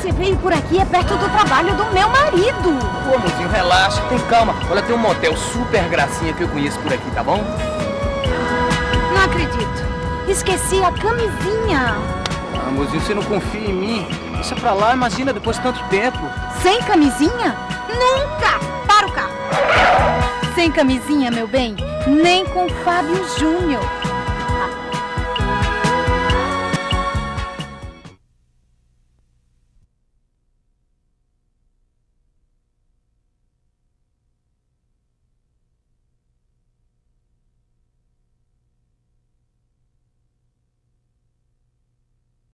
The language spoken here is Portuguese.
Você veio por aqui é perto do trabalho do meu marido. Pô, mozinho, relaxa, tem calma. Olha, tem um motel super gracinha que eu conheço por aqui, tá bom? Não acredito. Esqueci a camisinha. Ah, mozinho, você não confia em mim? Deixa pra lá, imagina, depois de tanto tempo. Sem camisinha? Nunca! Para o carro! Sem camisinha, meu bem, nem com Fábio Júnior.